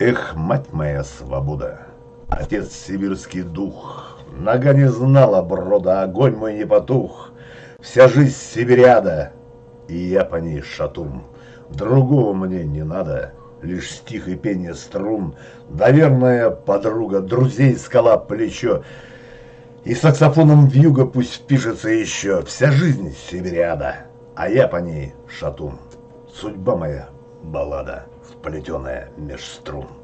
Эх, мать моя свобода, отец сибирский дух, Нога не знала брода, огонь мой не потух, Вся жизнь сибиряда, и я по ней шатун. Другого мне не надо, лишь стих и пение струн, Доверная подруга, друзей скала плечо, И саксофоном вьюга пусть впишется еще Вся жизнь сибиряда, а я по ней шатун. Судьба моя баллада, вплетенная меж струн.